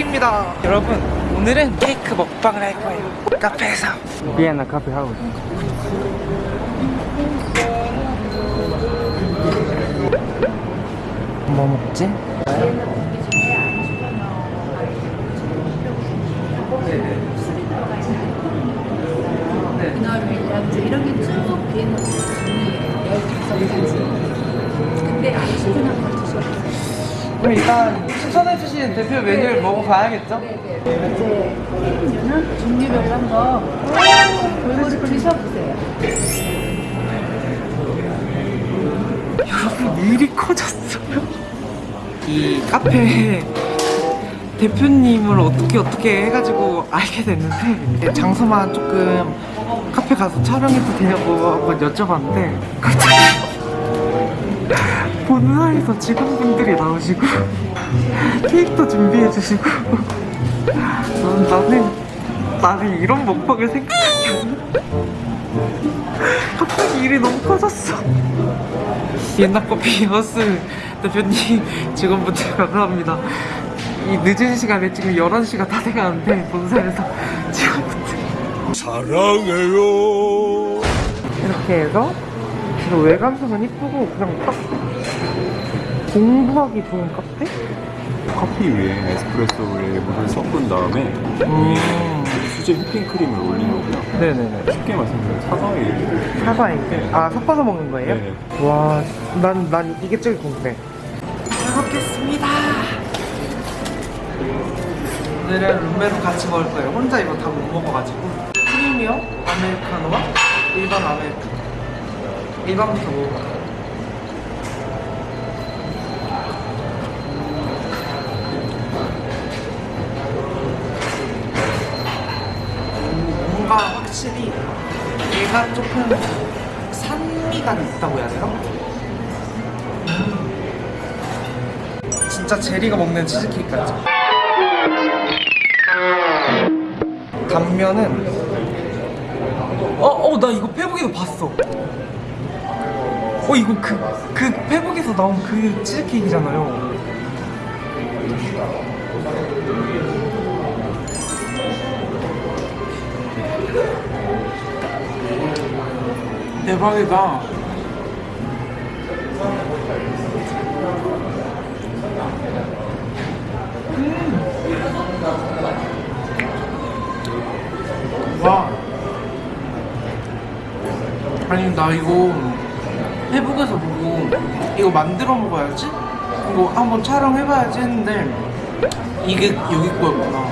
시작입니다. 여러분 오늘은 케이크 먹방을 할 거예요. 카페에서. 비엔나 카페 하우스 뭐 먹지? 대표 메뉴를 먹어봐야겠죠? 이제 메뉴는 종류별로 한번 골고루 드셔보세요. 여러분 일이 커졌어요 이 카페 대표님을 어떻게 어떻게 해가지고 알게 됐는데 장소만 조금 카페 가서 촬영해도 되냐고 한번 여쭤봤는데 갑자기 본사에서 직원분들이 나오시고 케이크도 준비해주시고. 난, 나는 나는 이런 먹방을 생각하지 갑자기 일이 너무 커졌어. 옛날 커피 하우스 대표님 직원분들 감사합니다. 이 늦은 시간에 지금 11시가 다 돼가는데 본사에서 직원분들 사랑해요. 이렇게 해서 그리고 외관성은 이쁘고 그냥 딱 공부하기 좋은 카페? 커피 위에 에스프레소에 물을 섞은 다음에 음. 수제 휘핑 크림을 올린 거고요. 네네네 쉽게 말씀드리면 사과에 사과에 아 섞어서 먹는 거예요? 네. 와, 난, 난 이게 제일 궁금해. 잘 먹겠습니다. 오늘은 룸메로 같이 먹을 거예요. 혼자 이거 다 못 먹어가지고. 프리미엄 아메리카노와 일반 아메리카노. 일반부터 먹어볼게요. 확실히 얘가 조금 산미가 있다고 해야 되나? 진짜 제리가 먹는 치즈케이크 같죠? 단면은 어? 어? 나 이거 페북에서 봤어 어 이거 그, 그 페북에서 나온 그 치즈케이크잖아요 대박이다. 와. 아니 나 이거 페북에서 보고 이거 만들어 먹어야지? 이거 한번 촬영해봐야지 했는데 이게 여기 거였구나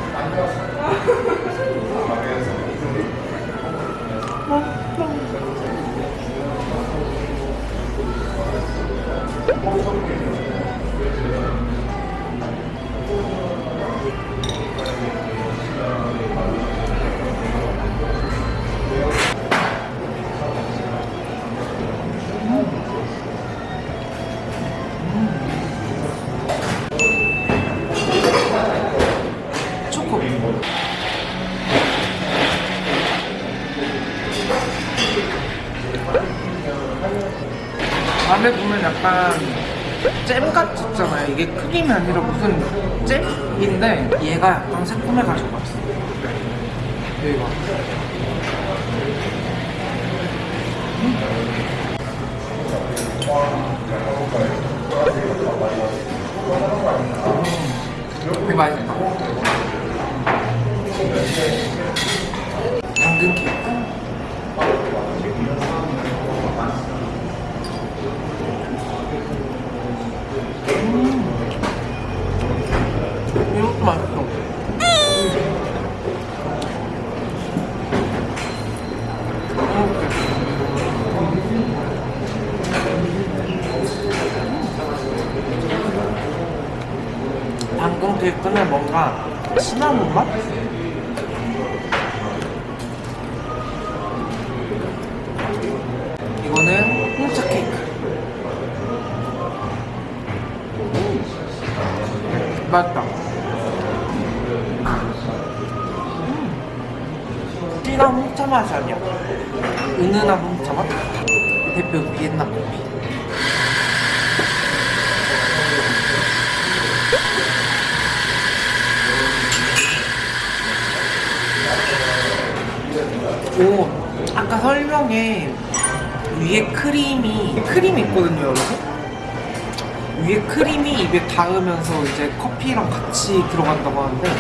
안에 보면 약간 잼같이 있잖아요. 이게 크림이 아니라 무슨 잼인데 얘가 약간 새콤해가지고 맛있어 여기 봐 음. 이거 맛있다 당근 케이크 음. 이것도 맛있어 당근 케이크는 뭔가 시나몬 맛? 이거는 홍차 케이크. 음, 맛있다. 음. 진한 홍차 맛이 아니야. 은은한 홍차 맛? 대표 비엔나 커피. 오 아까 설명에 위에 크림이 크림이 있거든요 여러분. 위에 크림이 입에 닿으면서 이제 커피랑 같이 들어간다고 하는데.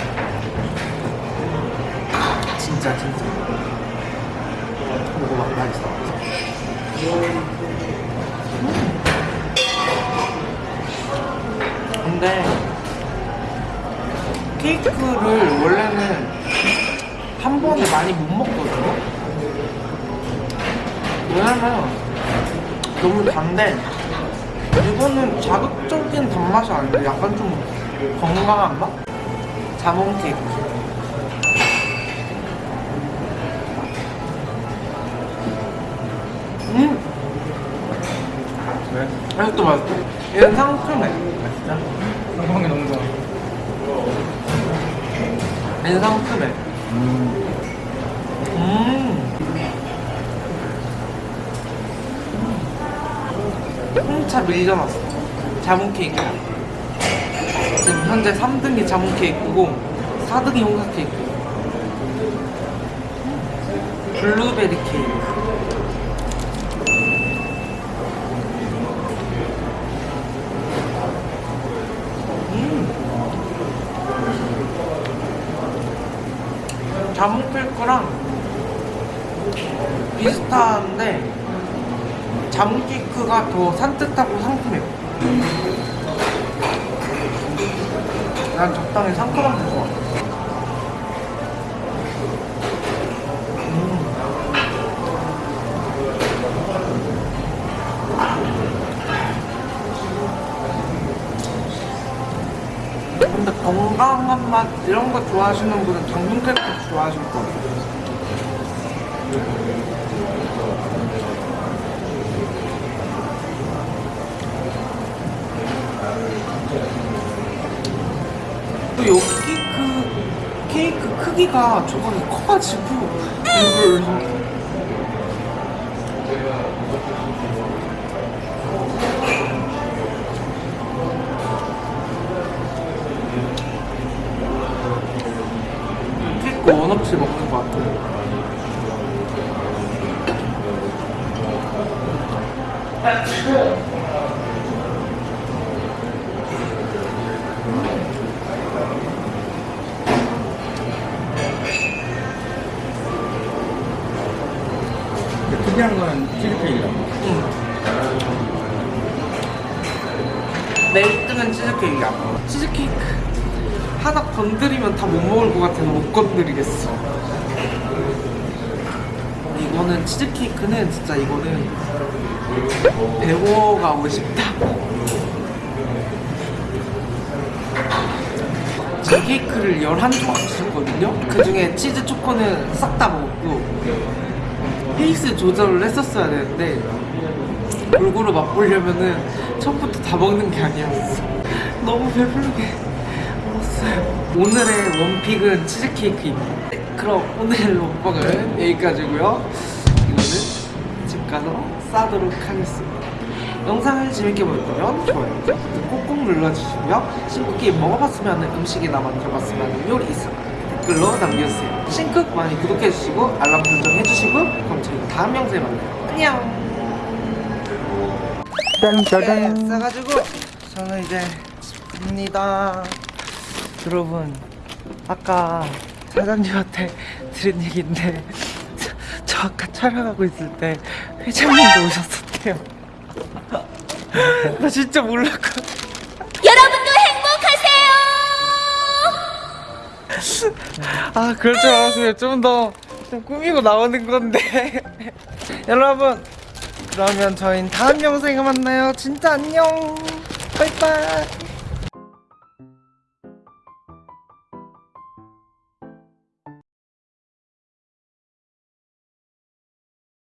진짜 진짜. 먹어봐 맛있어. 근데 케이크를 원래는 한 번에 많이 못 먹거든요. 왜냐면 너무 단데 이거는 자극적인 단맛이 아닌데 약간 좀 건강한 맛? 자몽 케이크. 음! 왜? 이것도 맛있어. 얘는 상큼해. 진짜? 상큼한 게 너무 좋아. 얘는 상큼해. 음. 음. 밀려났어. 자몽 케이크야. 지금 현재 3등이 자몽 케이크고 4등이 홍차 케이크. 블루베리 케이크. 음. 자몽 케이크랑 비슷한데 케이크가 더 산뜻하고 상큼해요. 난 적당히 상큼한 게 좋아. 음. 근데 건강한 맛 이런 거 좋아하시는 분은 당근 케이크 좋아하실 거예요. 여기 케이크 케이크 크기가 저번에 커가지고 이걸 케이크 원 없이 먹는 것 같아요. 근 특이한 건 치즈케이크라고. 응. 내 1등은 치즈케이크야. 치즈케이크 하나 건드리면 다 못 먹을 것 같아서 못 건드리겠어. 이거는 치즈케이크는 진짜 이거는 배워가고 싶다. 이 케이크를 11조각 주셨거든요? 그 중에 치즈 초코는 싹 다 먹었고 페이스 조절을 했었어야 되는데 골고루 맛보려면은 처음부터 다 먹는 게 아니었어. 너무 배부르게 먹었어요. 오늘의 원픽은 치즈케이크입니다. 네, 그럼 오늘 먹방은 여기까지고요. 이거는 집 가서 싸도록 하겠습니다. 영상을 재밌게 보셨다면 좋아요 꼭꼭 눌러주시고요. 신쿡게임 먹어봤으면 음식이나 만들어봤으면 요리 있으면 댓글로 남겨주세요. 신쿡 많이 구독해주시고 알람 설정 해주시고 그럼 저희 다음 영상에 만나요. 안녕! 네, 싸가지고 저는 이제 집 갑니다. 여러분 아까 사장님한테 들은 얘기인데 저, 저 아까 촬영하고 있을 때 회장님도 오셨었대요. 나 진짜 몰랐거든. 아 그럴 줄 알았으면 좀 더 좀 꾸미고 나오는 건데. 여러분 그러면 저희는 다음 영상에 만나요. 진짜 안녕. 바이바이